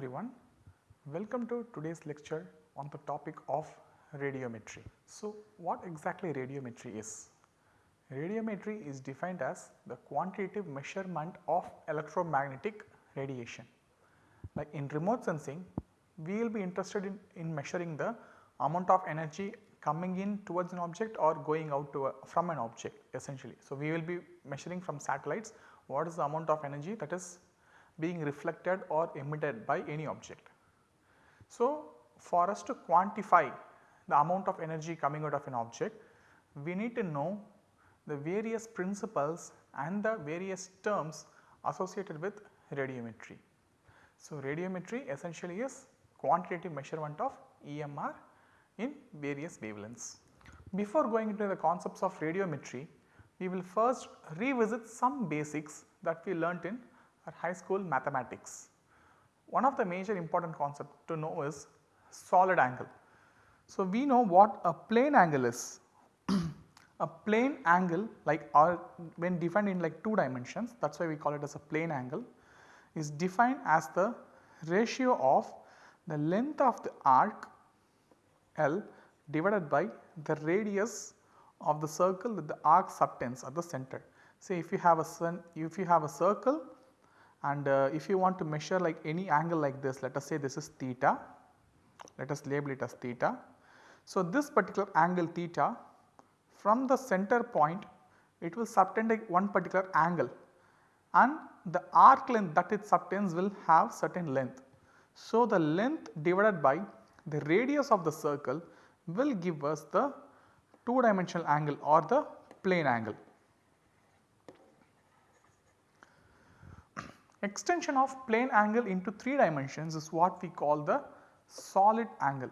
Everyone, welcome to today's lecture on the topic of radiometry. So, what exactly radiometry is? Radiometry is defined as the quantitative measurement of electromagnetic radiation. Like in remote sensing, we will be interested in, in measuring the amount of energy coming in towards an object or going out a, from an object essentially. So, we will be measuring from satellites what is the amount of energy that is being reflected or emitted by any object. So, for us to quantify the amount of energy coming out of an object, we need to know the various principles and the various terms associated with radiometry. So, radiometry essentially is quantitative measurement of EMR in various wavelengths. Before going into the concepts of radiometry, we will first revisit some basics that we learnt in our high school mathematics. One of the major important concept to know is solid angle. So, we know what a plane angle is. a plane angle like our when defined in like 2 dimensions that is why we call it as a plane angle is defined as the ratio of the length of the arc L divided by the radius of the circle that the arc subtends at the center. Say if you have a if you have a circle and uh, if you want to measure like any angle like this let us say this is theta let us label it as theta. So, this particular angle theta from the center point it will subtend like one particular angle and the arc length that it subtends will have certain length. So, the length divided by the radius of the circle will give us the 2 dimensional angle or the plane angle. Extension of plane angle into 3 dimensions is what we call the solid angle.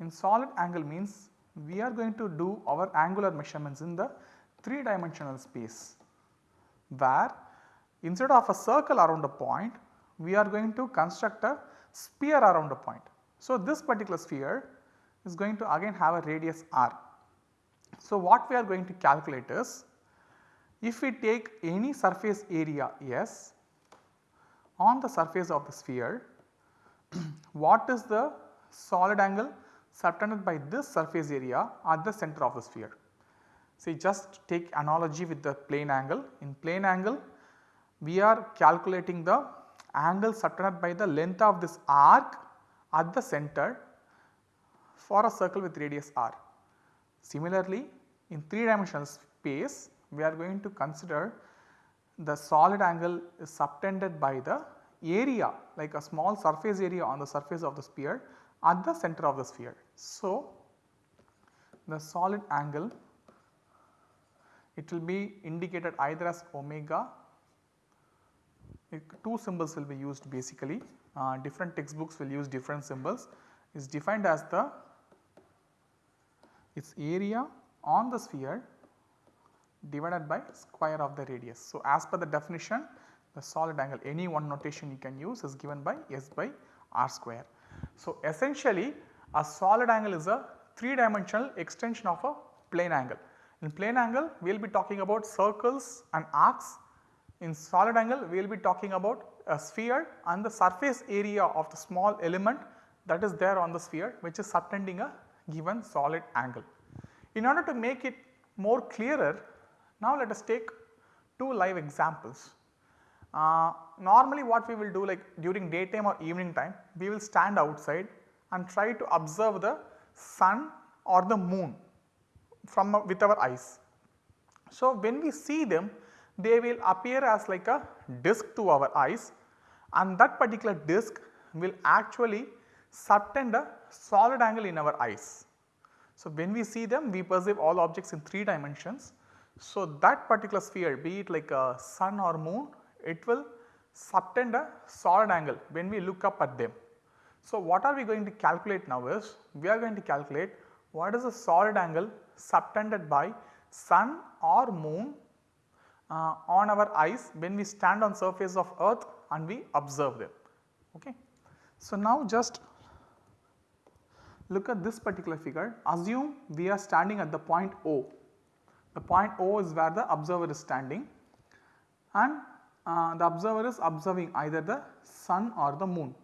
In solid angle means we are going to do our angular measurements in the 3 dimensional space where instead of a circle around a point we are going to construct a sphere around a point. So, this particular sphere is going to again have a radius r. So, what we are going to calculate is if we take any surface area S on the surface of the sphere what is the solid angle subtended by this surface area at the center of the sphere. See just take analogy with the plane angle. In plane angle we are calculating the angle subtended by the length of this arc at the center for a circle with radius r. Similarly, in 3 dimensional space we are going to consider the solid angle is subtended by the area like a small surface area on the surface of the sphere at the center of the sphere. So, the solid angle it will be indicated either as omega, it, two symbols will be used basically uh, different textbooks will use different symbols is defined as the its area on the sphere divided by square of the radius. So, as per the definition the solid angle any one notation you can use is given by S by r square. So, essentially a solid angle is a 3 dimensional extension of a plane angle. In plane angle we will be talking about circles and arcs, in solid angle we will be talking about a sphere and the surface area of the small element that is there on the sphere which is subtending a given solid angle. In order to make it more clearer now let us take two live examples. Uh, normally what we will do like during daytime or evening time we will stand outside and try to observe the sun or the moon from uh, with our eyes. So, when we see them they will appear as like a disc to our eyes and that particular disc will actually subtend a solid angle in our eyes. So, when we see them we perceive all objects in 3 dimensions. So, that particular sphere be it like a sun or moon it will subtend a solid angle when we look up at them. So, what are we going to calculate now is we are going to calculate what is the solid angle subtended by sun or moon uh, on our eyes when we stand on surface of earth and we observe them. Okay. So, now just look at this particular figure assume we are standing at the point O. The point O is where the observer is standing and uh, the observer is observing either the sun or the moon.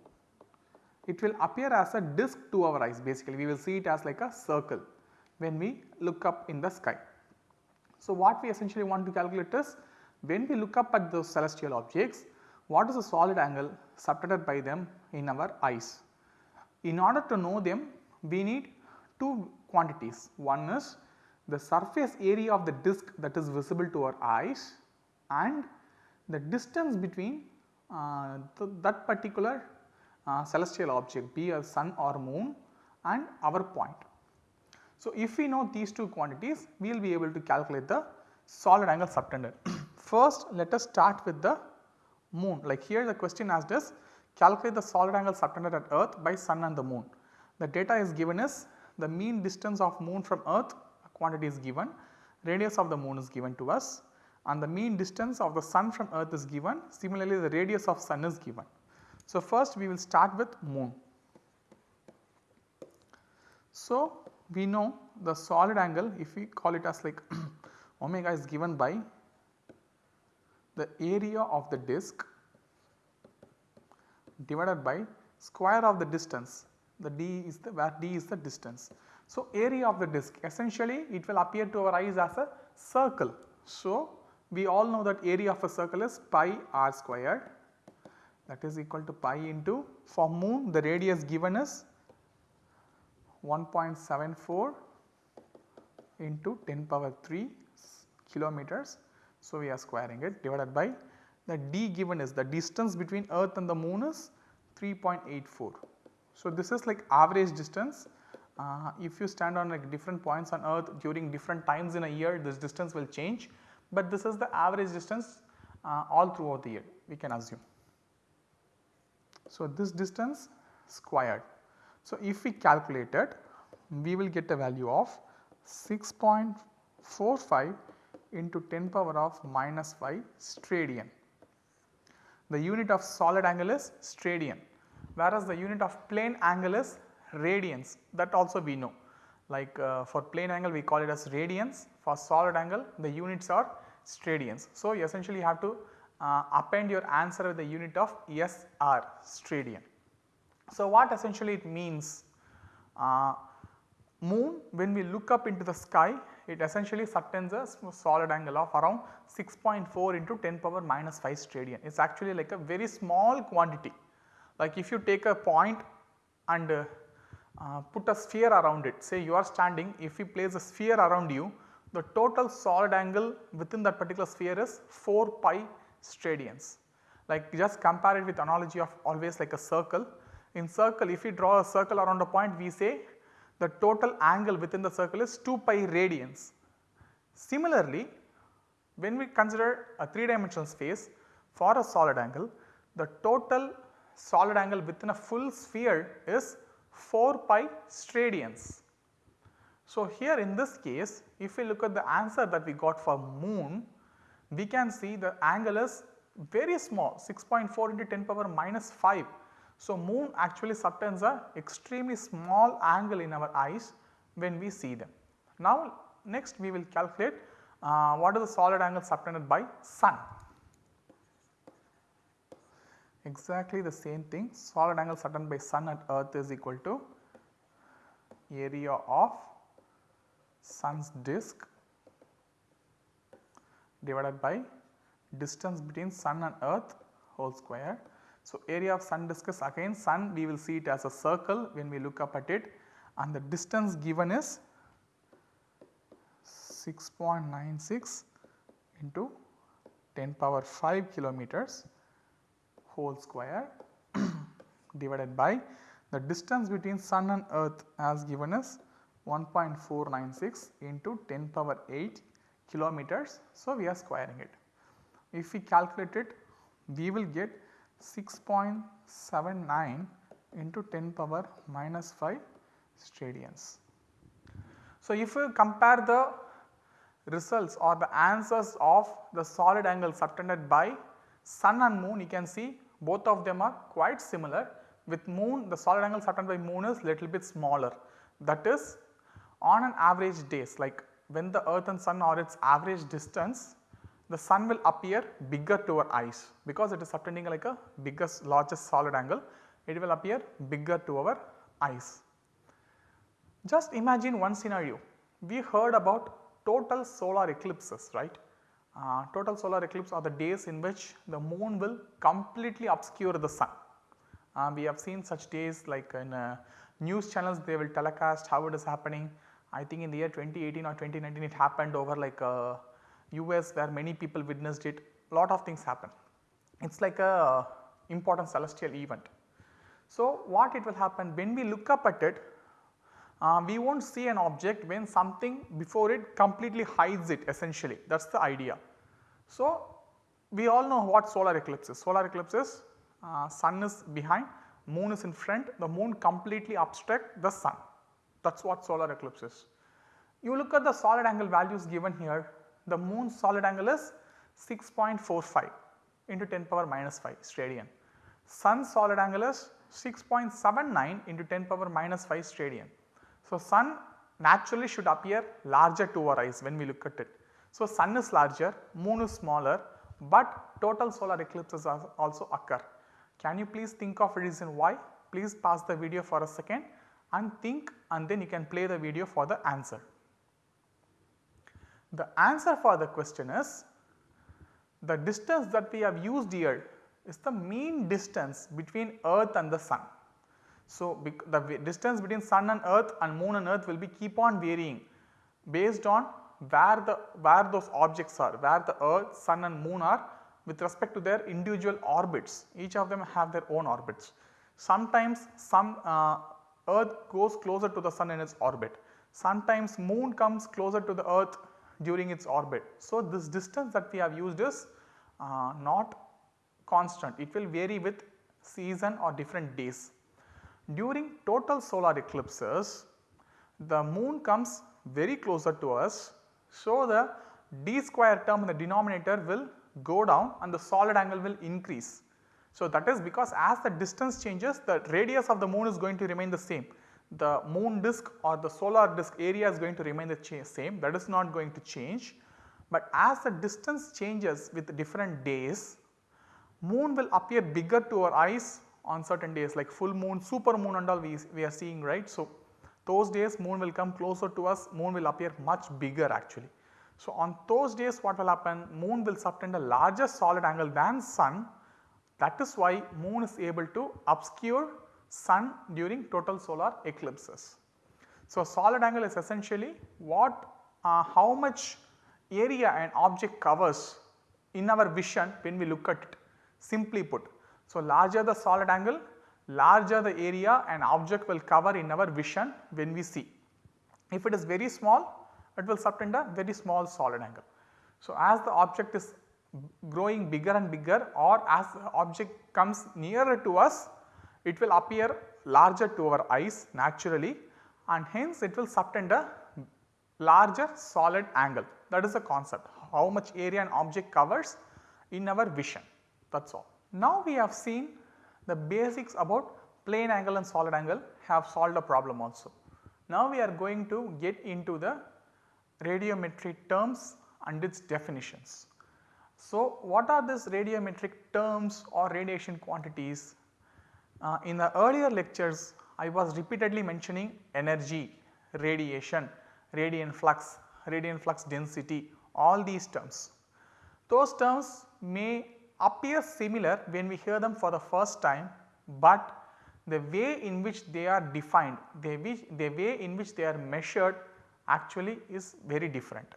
It will appear as a disk to our eyes basically we will see it as like a circle when we look up in the sky. So, what we essentially want to calculate is when we look up at those celestial objects what is the solid angle subtended by them in our eyes. In order to know them we need two quantities one is the surface area of the disk that is visible to our eyes and the distance between uh, th that particular uh, celestial object be a sun or moon and our point. So, if we know these two quantities we will be able to calculate the solid angle subtended. First let us start with the moon like here the question asked us calculate the solid angle subtended at earth by sun and the moon. The data is given as the mean distance of moon from earth quantity is given, radius of the moon is given to us and the mean distance of the sun from earth is given similarly the radius of sun is given. So, first we will start with moon. So, we know the solid angle if we call it as like omega is given by the area of the disk divided by square of the distance the d is the where d is the distance. So, area of the disk essentially it will appear to our eyes as a circle. So, we all know that area of a circle is pi r squared that is equal to pi into for moon the radius given is 1.74 into 10 power 3 kilometers. So, we are squaring it divided by the d given is the distance between earth and the moon is 3.84. So, this is like average distance uh, if you stand on like different points on earth during different times in a year this distance will change, but this is the average distance uh, all throughout the year we can assume. So, this distance squared. So, if we calculate it we will get a value of 6.45 into 10 power of minus 5 steradian. The unit of solid angle is steradian whereas the unit of plane angle is radians that also we know like uh, for plane angle we call it as radians for solid angle the units are steradians. So, you essentially have to uh, append your answer with the unit of SR steradian. So, what essentially it means uh, moon when we look up into the sky it essentially subtends a solid angle of around 6.4 into 10 power minus 5 steradian. It is actually like a very small quantity like if you take a point and uh, put a sphere around it say you are standing if we place a sphere around you the total solid angle within that particular sphere is 4 pi steradians. Like just compare it with analogy of always like a circle. In circle if we draw a circle around a point we say the total angle within the circle is 2 pi radians. Similarly, when we consider a 3 dimensional space for a solid angle the total solid angle within a full sphere is 4 pi steradians. So, here in this case if we look at the answer that we got for moon we can see the angle is very small 6.4 into 10 power minus 5. So, moon actually subtends a extremely small angle in our eyes when we see them. Now, next we will calculate uh, what is the solid angle subtended by sun. Exactly the same thing. Solid angle subtended by sun at earth is equal to area of sun's disk divided by distance between sun and earth whole square. So, area of sun disk is again sun. We will see it as a circle when we look up at it. And the distance given is 6.96 into 10 power 5 kilometers whole square divided by the distance between sun and earth as given as 1.496 into 10 power 8 kilometers. So, we are squaring it. If we calculate it we will get 6.79 into 10 power minus 5 steradians. So, if we compare the results or the answers of the solid angle subtended by sun and moon you can see both of them are quite similar with moon the solid angle subtended by moon is little bit smaller that is on an average days like when the earth and sun are its average distance the sun will appear bigger to our eyes because it is subtending like a biggest largest solid angle it will appear bigger to our eyes. Just imagine one scenario we heard about total solar eclipses right. Uh, total solar eclipse are the days in which the moon will completely obscure the sun. Uh, we have seen such days like in uh, news channels they will telecast how it is happening. I think in the year 2018 or 2019 it happened over like US uh, where many people witnessed it lot of things happen. It is like a important celestial event. So, what it will happen when we look up at it uh, we will not see an object when something before it completely hides it essentially that is the idea. So, we all know what solar eclipse is. Solar eclipse is uh, sun is behind, moon is in front, the moon completely obstruct the sun that is what solar eclipse is. You look at the solid angle values given here, the moon solid angle is 6.45 into 10 power minus 5 steradian. Sun solid angle is 6.79 into 10 power minus 5 steradian. So, sun naturally should appear larger to our eyes when we look at it. So, sun is larger, moon is smaller, but total solar eclipses also occur. Can you please think of a reason why? Please pause the video for a second and think and then you can play the video for the answer. The answer for the question is the distance that we have used here is the mean distance between earth and the sun. So, the distance between sun and earth and moon and earth will be keep on varying based on where the where those objects are, where the earth, sun and moon are with respect to their individual orbits. Each of them have their own orbits. Sometimes some uh, earth goes closer to the sun in its orbit. Sometimes moon comes closer to the earth during its orbit. So, this distance that we have used is uh, not constant, it will vary with season or different days. During total solar eclipses, the moon comes very closer to us. So, the d square term in the denominator will go down and the solid angle will increase. So, that is because as the distance changes the radius of the moon is going to remain the same. The moon disk or the solar disk area is going to remain the same that is not going to change. But as the distance changes with different days, moon will appear bigger to our eyes on certain days like full moon, super moon and all we, we are seeing right. So, those days moon will come closer to us, moon will appear much bigger actually. So, on those days what will happen moon will subtend a larger solid angle than sun that is why moon is able to obscure sun during total solar eclipses. So, solid angle is essentially what uh, how much area an object covers in our vision when we look at it simply put so, larger the solid angle, larger the area an object will cover in our vision when we see. If it is very small, it will subtend a very small solid angle. So, as the object is growing bigger and bigger or as the object comes nearer to us, it will appear larger to our eyes naturally and hence it will subtend a larger solid angle that is the concept how much area an object covers in our vision that is all. Now we have seen the basics about plane angle and solid angle have solved a problem also. Now we are going to get into the radiometric terms and its definitions. So what are these radiometric terms or radiation quantities? Uh, in the earlier lectures I was repeatedly mentioning energy, radiation, radiant flux, radiant flux density all these terms. Those terms may appear similar when we hear them for the first time, but the way in which they are defined, the, the way in which they are measured actually is very different.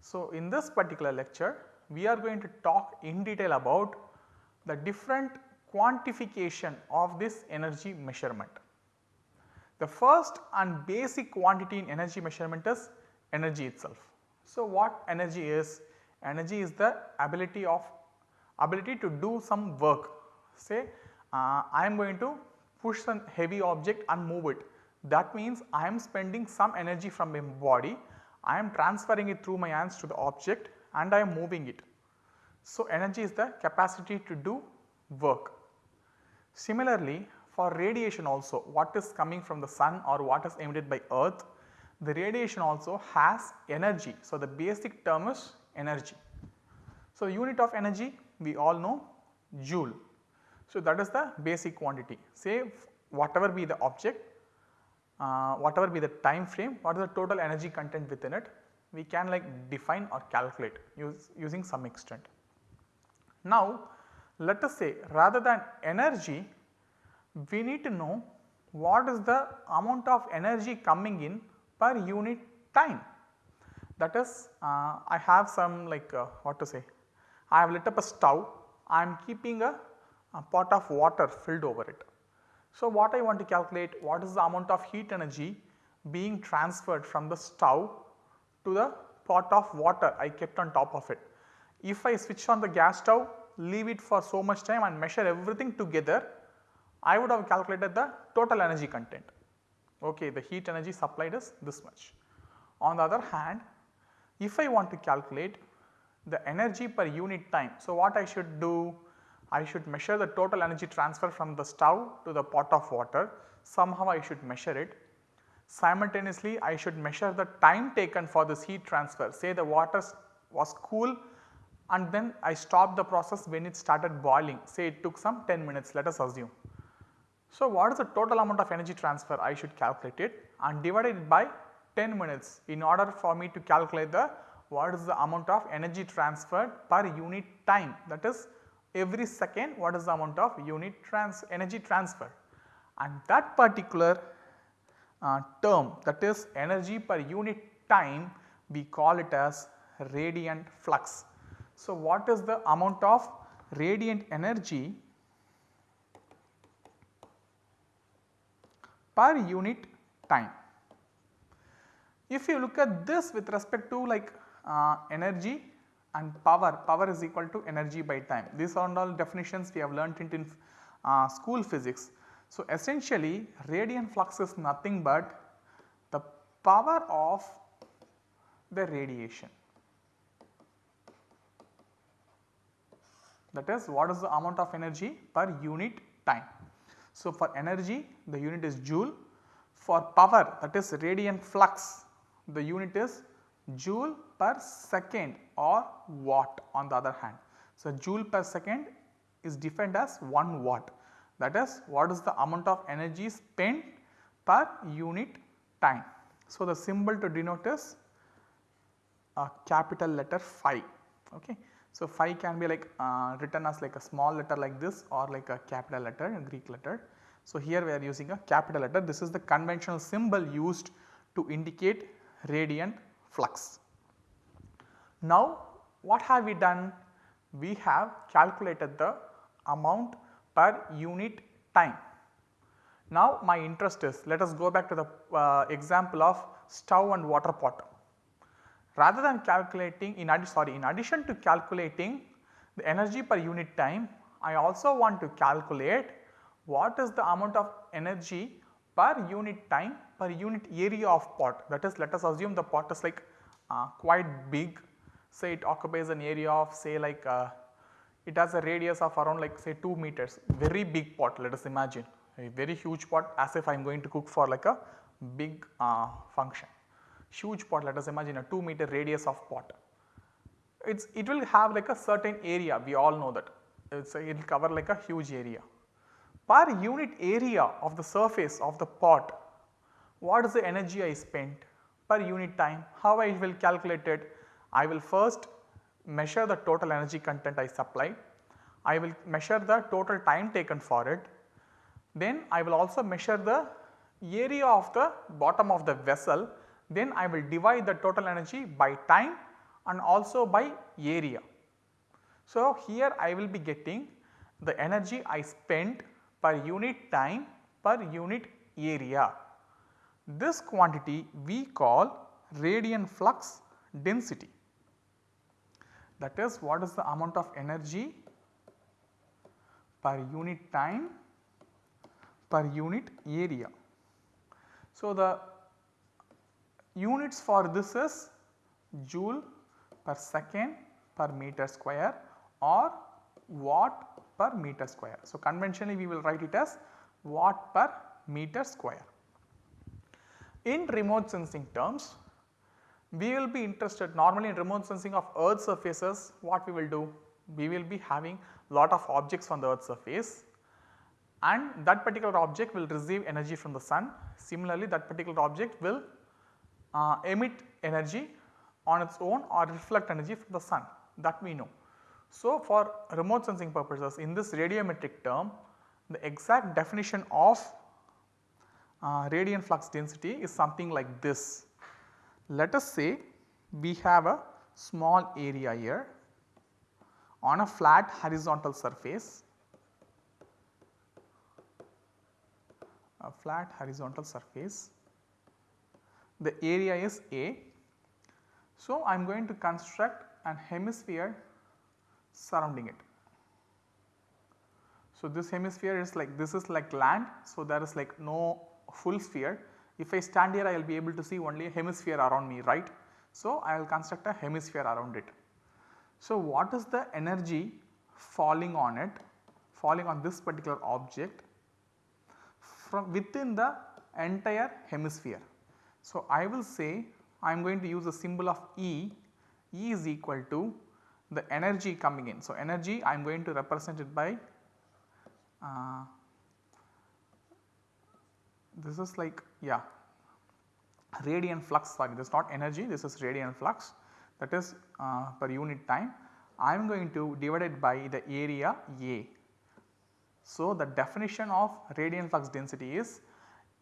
So, in this particular lecture we are going to talk in detail about the different quantification of this energy measurement. The first and basic quantity in energy measurement is energy itself. So, what energy is? Energy is the ability of ability to do some work say uh, I am going to push some heavy object and move it that means I am spending some energy from my body I am transferring it through my hands to the object and I am moving it. So, energy is the capacity to do work. Similarly, for radiation also what is coming from the sun or what is emitted by earth the radiation also has energy. So, the basic term is energy. So, unit of energy we all know joule. So, that is the basic quantity say whatever be the object, uh, whatever be the time frame, what is the total energy content within it, we can like define or calculate use, using some extent. Now, let us say rather than energy, we need to know what is the amount of energy coming in per unit time. That is uh, I have some like uh, what to say, I have lit up a stove, I am keeping a, a pot of water filled over it. So, what I want to calculate what is the amount of heat energy being transferred from the stove to the pot of water I kept on top of it. If I switch on the gas stove leave it for so much time and measure everything together I would have calculated the total energy content. Okay, the heat energy supplied is this much. On the other hand, if I want to calculate the energy per unit time. So, what I should do? I should measure the total energy transfer from the stove to the pot of water. Somehow I should measure it. Simultaneously, I should measure the time taken for this heat transfer. Say the water was cool and then I stopped the process when it started boiling. Say it took some 10 minutes let us assume. So, what is the total amount of energy transfer I should calculate it and divide it by 10 minutes in order for me to calculate the what is the amount of energy transferred per unit time that is every second what is the amount of unit trans energy transfer and that particular uh, term that is energy per unit time we call it as radiant flux. So, what is the amount of radiant energy per unit time. If you look at this with respect to like uh, energy and power, power is equal to energy by time. These are all definitions we have learnt in uh, school physics. So, essentially radiant flux is nothing but the power of the radiation. That is what is the amount of energy per unit time. So, for energy the unit is joule, for power that is radiant flux the unit is joule per second or watt on the other hand. So, joule per second is defined as 1 watt that is what is the amount of energy spent per unit time. So, the symbol to denote is a capital letter phi. Okay. So, phi can be like uh, written as like a small letter like this or like a capital letter a Greek letter. So, here we are using a capital letter this is the conventional symbol used to indicate radiant flux. Now what have we done? We have calculated the amount per unit time. Now my interest is let us go back to the uh, example of stove and water pot. Rather than calculating in addition sorry in addition to calculating the energy per unit time I also want to calculate what is the amount of energy per unit time per unit area of pot that is let us assume the pot is like uh, quite big say it occupies an area of say like uh, it has a radius of around like say 2 meters. Very big pot let us imagine. A very huge pot as if I am going to cook for like a big uh, function. Huge pot let us imagine a 2 meter radius of pot. It's, it will have like a certain area we all know that. It will cover like a huge area. Per unit area of the surface of the pot what is the energy I spent per unit time? How I will calculate it I will first measure the total energy content I supply I will measure the total time taken for it then I will also measure the area of the bottom of the vessel then I will divide the total energy by time and also by area. So, here I will be getting the energy I spent per unit time per unit area. This quantity we call radiant flux density that is what is the amount of energy per unit time per unit area. So, the units for this is joule per second per meter square or watt per meter square. So, conventionally we will write it as watt per meter square. In remote sensing terms we will be interested normally in remote sensing of earth surfaces what we will do? We will be having lot of objects on the earth surface and that particular object will receive energy from the sun. Similarly, that particular object will uh, emit energy on its own or reflect energy from the sun that we know. So, for remote sensing purposes in this radiometric term the exact definition of uh, radiant flux density is something like this. Let us say we have a small area here on a flat horizontal surface, a flat horizontal surface, the area is A. So, I am going to construct an hemisphere surrounding it. So, this hemisphere is like this is like land. So, there is like no full sphere. If I stand here I will be able to see only a hemisphere around me right. So, I will construct a hemisphere around it. So, what is the energy falling on it falling on this particular object from within the entire hemisphere. So, I will say I am going to use a symbol of E, E is equal to the energy coming in. So, energy I am going to represent it by uh, this is like yeah radiant flux sorry this is not energy this is radiant flux. That is uh, per unit time. I am going to divide it by the area A. So, the definition of radiant flux density is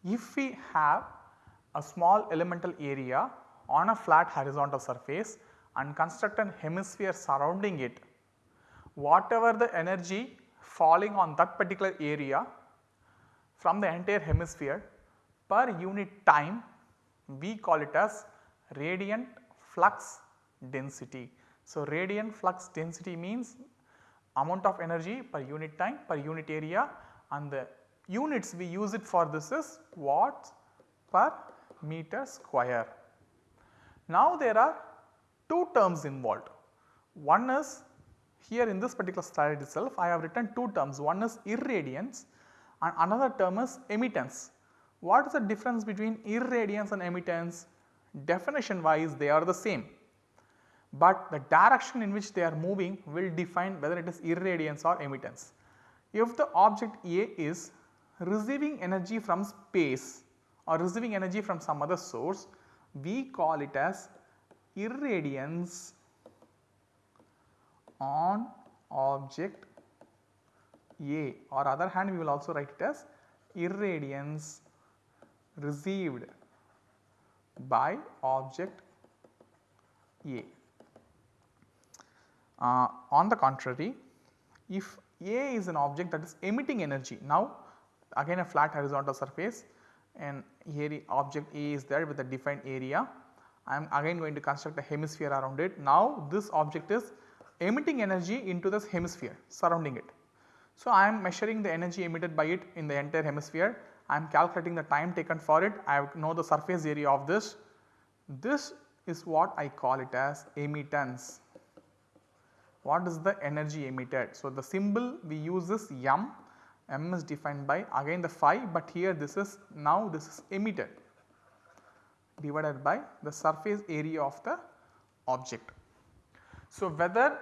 if we have a small elemental area on a flat horizontal surface and construct an hemisphere surrounding it, whatever the energy falling on that particular area from the entire hemisphere per unit time we call it as radiant flux density. So, radiant flux density means amount of energy per unit time per unit area and the units we use it for this is watts per meter square. Now there are two terms involved. One is here in this particular slide itself I have written two terms one is irradiance and another term is emittance. What is the difference between irradiance and emittance? Definition wise they are the same, but the direction in which they are moving will define whether it is irradiance or emittance. If the object A is receiving energy from space or receiving energy from some other source, we call it as irradiance on object A or other hand we will also write it as irradiance received by object A. Uh, on the contrary, if A is an object that is emitting energy, now again a flat horizontal surface and here object A is there with a defined area, I am again going to construct a hemisphere around it. Now this object is emitting energy into this hemisphere surrounding it. So I am measuring the energy emitted by it in the entire hemisphere I am calculating the time taken for it, I know the surface area of this. This is what I call it as emittance. What is the energy emitted? So, the symbol we use is M, M is defined by again the phi but here this is now this is emitted divided by the surface area of the object. So, whether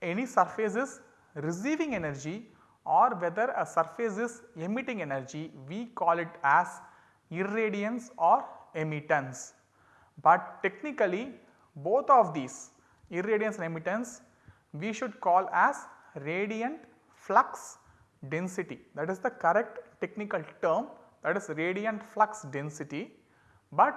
any surface is receiving energy or whether a surface is emitting energy we call it as irradiance or emittance. But technically both of these irradiance and emittance we should call as radiant flux density that is the correct technical term that is radiant flux density. But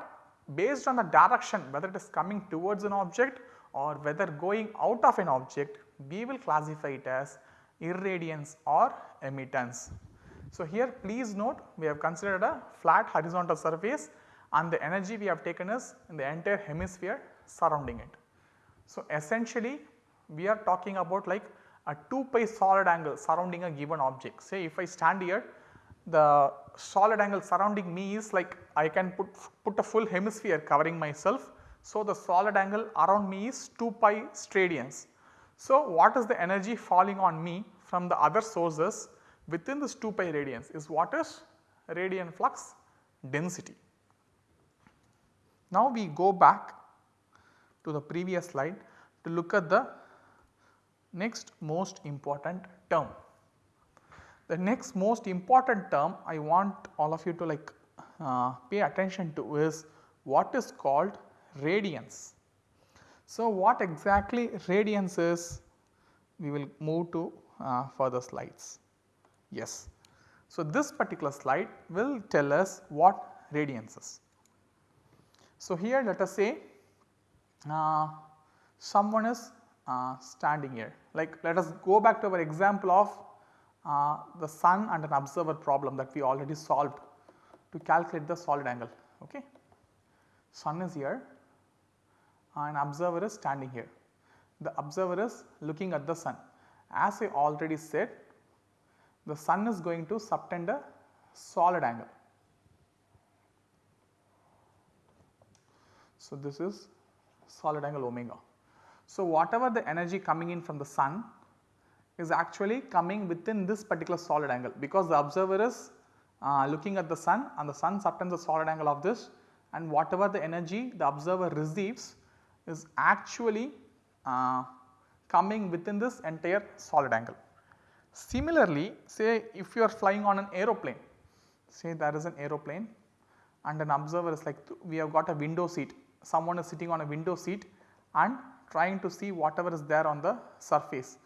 based on the direction whether it is coming towards an object or whether going out of an object we will classify it as irradiance or emittance. So, here please note we have considered a flat horizontal surface and the energy we have taken is in the entire hemisphere surrounding it. So, essentially we are talking about like a 2 pi solid angle surrounding a given object. Say if I stand here the solid angle surrounding me is like I can put, put a full hemisphere covering myself. So, the solid angle around me is 2 pi steradians so, what is the energy falling on me from the other sources within this 2 pi radians is what is radiant flux density. Now, we go back to the previous slide to look at the next most important term. The next most important term I want all of you to like uh, pay attention to is what is called radiance. So, what exactly radiance is we will move to uh, further slides. Yes. So, this particular slide will tell us what radiance is. So, here let us say uh, someone is uh, standing here like let us go back to our example of uh, the sun and an observer problem that we already solved to calculate the solid angle. Okay. Sun is here and observer is standing here. The observer is looking at the sun. As I already said the sun is going to subtend a solid angle. So, this is solid angle omega. So, whatever the energy coming in from the sun is actually coming within this particular solid angle because the observer is uh, looking at the sun and the sun subtends the solid angle of this and whatever the energy the observer receives is actually uh, coming within this entire solid angle. Similarly, say if you are flying on an aeroplane, say there is an aeroplane and an observer is like we have got a window seat, someone is sitting on a window seat and trying to see whatever is there on the surface.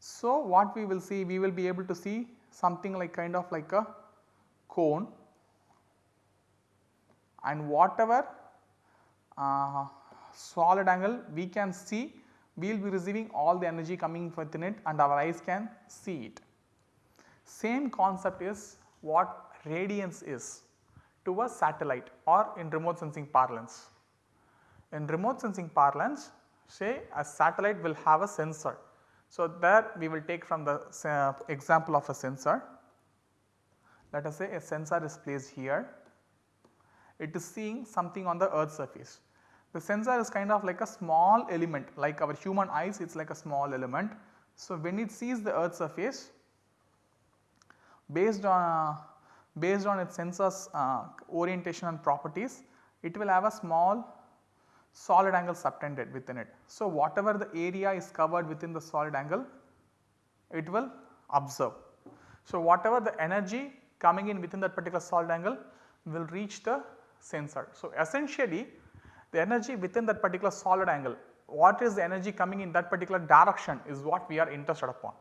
So, what we will see we will be able to see something like kind of like a cone and whatever uh, solid angle we can see we will be receiving all the energy coming within it and our eyes can see it. Same concept is what radiance is to a satellite or in remote sensing parlance. In remote sensing parlance say a satellite will have a sensor. So, there we will take from the uh, example of a sensor. Let us say a sensor is placed here, it is seeing something on the earth surface. The sensor is kind of like a small element like our human eyes it is like a small element. So, when it sees the earth surface based on based on its sensors uh, orientation and properties it will have a small solid angle subtended within it. So, whatever the area is covered within the solid angle it will observe. So, whatever the energy coming in within that particular solid angle will reach the sensor. So, essentially the energy within that particular solid angle what is the energy coming in that particular direction is what we are interested upon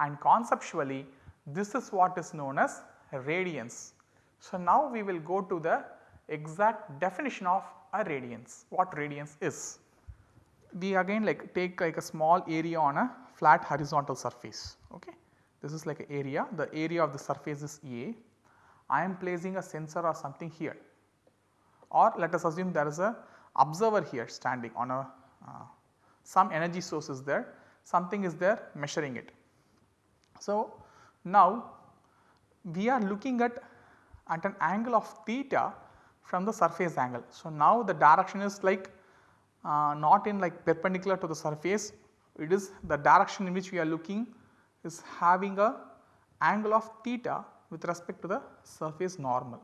and conceptually this is what is known as radiance. So, now we will go to the exact definition of a radiance, what radiance is. We again like take like a small area on a flat horizontal surface. Okay. This is like an area, the area of the surface is A. I am placing a sensor or something here or let us assume there is a observer here standing on a uh, some energy source is there, something is there measuring it. So, now we are looking at at an angle of theta from the surface angle. So, now the direction is like uh, not in like perpendicular to the surface it is the direction in which we are looking is having a angle of theta with respect to the surface normal.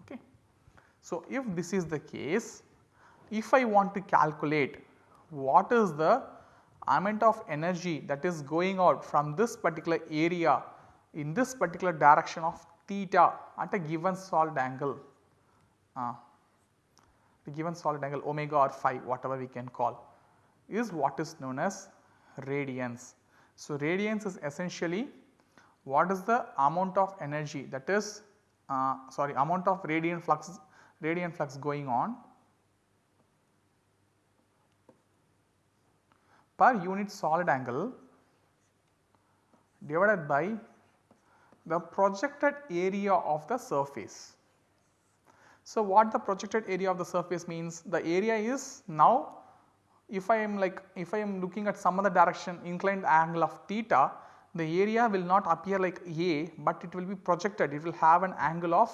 Okay. So, if this is the case if I want to calculate what is the amount of energy that is going out from this particular area in this particular direction of theta at a given solid angle, uh, the given solid angle omega or phi whatever we can call is what is known as radiance. So, radiance is essentially what is the amount of energy that is uh, sorry amount of radiant flux radiant flux going on per unit solid angle divided by the projected area of the surface. So, what the projected area of the surface means the area is now if I am like if I am looking at some other direction inclined angle of theta the area will not appear like A, but it will be projected it will have an angle of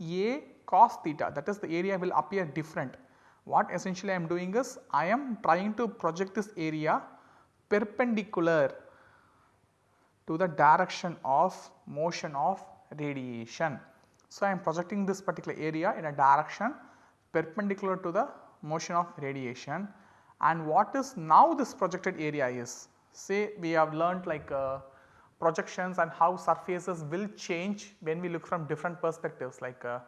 A cos theta that is the area will appear different. What essentially I am doing is I am trying to project this area perpendicular to the direction of motion of radiation. So, I am projecting this particular area in a direction perpendicular to the motion of radiation and what is now this projected area is. Say we have learnt like uh, projections and how surfaces will change when we look from different perspectives like uh,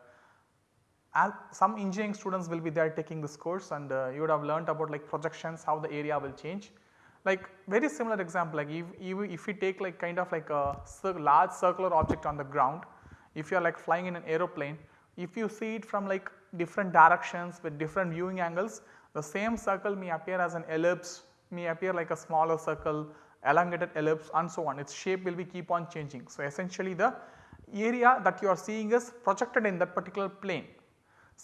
some engineering students will be there taking this course and uh, you would have learnt about like projections how the area will change. Like very similar example like if, if we take like kind of like a large circular object on the ground, if you are like flying in an aeroplane, if you see it from like different directions with different viewing angles, the same circle may appear as an ellipse, may appear like a smaller circle, elongated ellipse and so on. Its shape will be keep on changing. So, essentially the area that you are seeing is projected in that particular plane.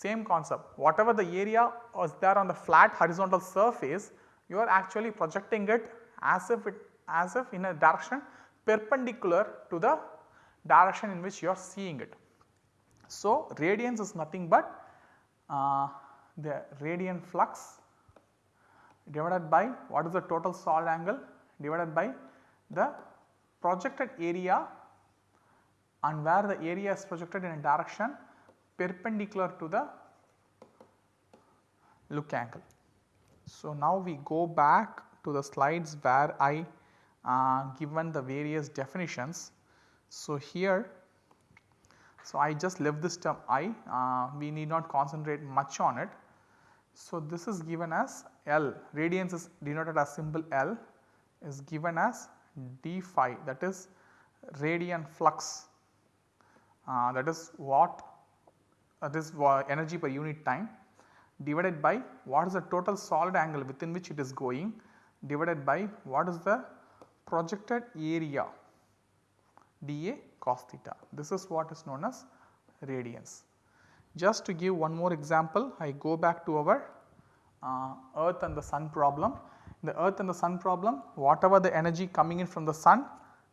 Same concept, whatever the area was there on the flat horizontal surface, you are actually projecting it as if it as if in a direction perpendicular to the direction in which you are seeing it. So, radiance is nothing but uh, the radiant flux divided by what is the total solid angle divided by the projected area and where the area is projected in a direction perpendicular to the look angle. So, now we go back to the slides where I uh, given the various definitions. So, here so I just left this term I uh, we need not concentrate much on it. So, this is given as L radiance is denoted as symbol L is given as d phi that is radiant flux uh, that is what uh, this energy per unit time divided by what is the total solid angle within which it is going divided by what is the projected area dA cos theta. This is what is known as radiance. Just to give one more example, I go back to our uh, earth and the sun problem. In the earth and the sun problem, whatever the energy coming in from the sun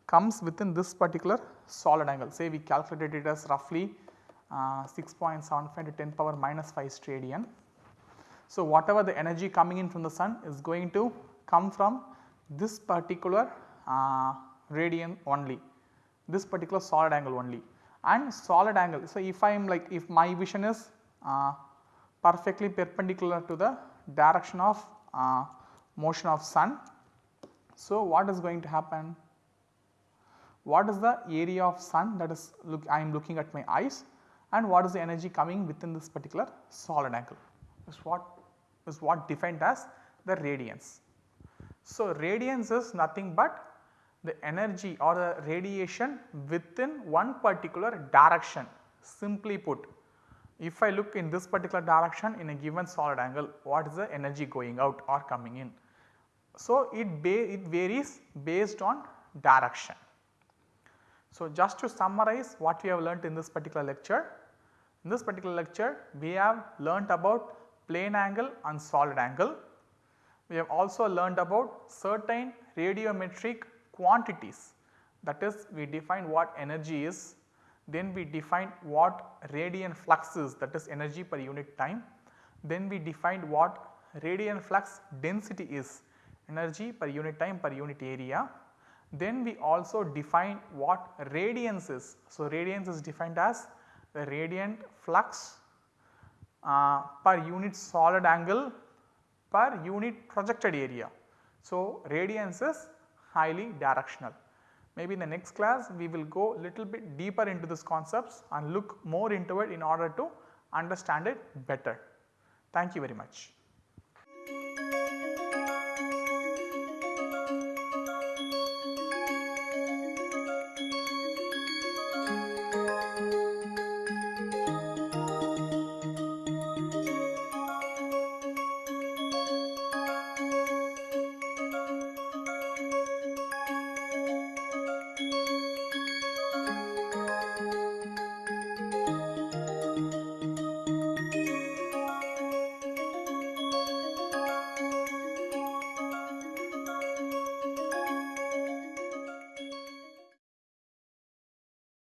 comes within this particular solid angle. Say we calculated it as roughly 6.75 to 10 power minus 5 steradian. So, whatever the energy coming in from the sun is going to come from this particular uh, radian only, this particular solid angle only and solid angle. So, if I am like if my vision is uh, perfectly perpendicular to the direction of uh, motion of sun. So, what is going to happen? What is the area of sun that is look I am looking at my eyes and what is the energy coming within this particular solid angle is what is what defined as the radiance. So, radiance is nothing but the energy or the radiation within one particular direction simply put. If I look in this particular direction in a given solid angle what is the energy going out or coming in. So, it, it varies based on direction. So, just to summarize what we have learnt in this particular lecture. In this particular lecture we have learnt about plane angle and solid angle. We have also learned about certain radiometric quantities that is we define what energy is, then we define what radiant flux is that is energy per unit time, then we defined what radiant flux density is energy per unit time per unit area. Then we also define what radiance is. So, radiance is defined as the radiant flux uh, per unit solid angle per unit projected area. So, radiance is highly directional. Maybe in the next class we will go little bit deeper into these concepts and look more into it in order to understand it better. Thank you very much.